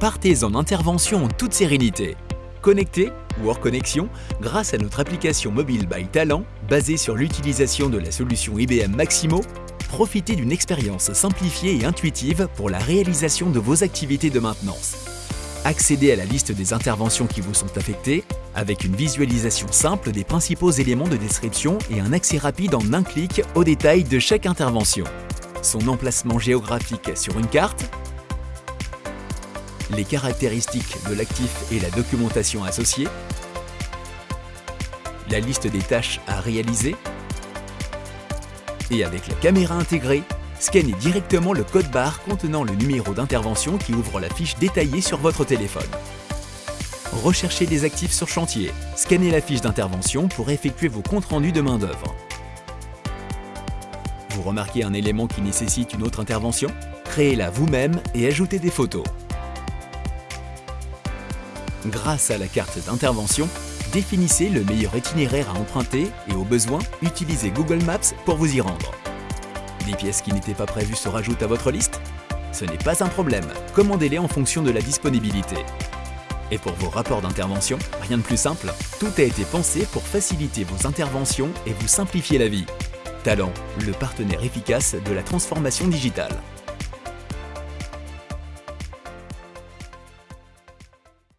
Partez en intervention en toute sérénité. Connecté ou hors connexion, grâce à notre application mobile by Talent, basée sur l'utilisation de la solution IBM Maximo, profitez d'une expérience simplifiée et intuitive pour la réalisation de vos activités de maintenance. Accédez à la liste des interventions qui vous sont affectées avec une visualisation simple des principaux éléments de description et un accès rapide en un clic aux détails de chaque intervention. Son emplacement géographique sur une carte, les caractéristiques de l'actif et la documentation associée, la liste des tâches à réaliser, et avec la caméra intégrée, scannez directement le code barre contenant le numéro d'intervention qui ouvre la fiche détaillée sur votre téléphone. Recherchez des actifs sur chantier, scannez la fiche d'intervention pour effectuer vos comptes rendus de main-d'œuvre. Vous remarquez un élément qui nécessite une autre intervention? Créez-la vous-même et ajoutez des photos. Grâce à la carte d'intervention, définissez le meilleur itinéraire à emprunter et au besoin, utilisez Google Maps pour vous y rendre. Des pièces qui n'étaient pas prévues se rajoutent à votre liste? Ce n'est pas un problème, commandez-les en fonction de la disponibilité. Et pour vos rapports d'intervention, rien de plus simple, tout a été pensé pour faciliter vos interventions et vous simplifier la vie. Talent, le partenaire efficace de la transformation digitale.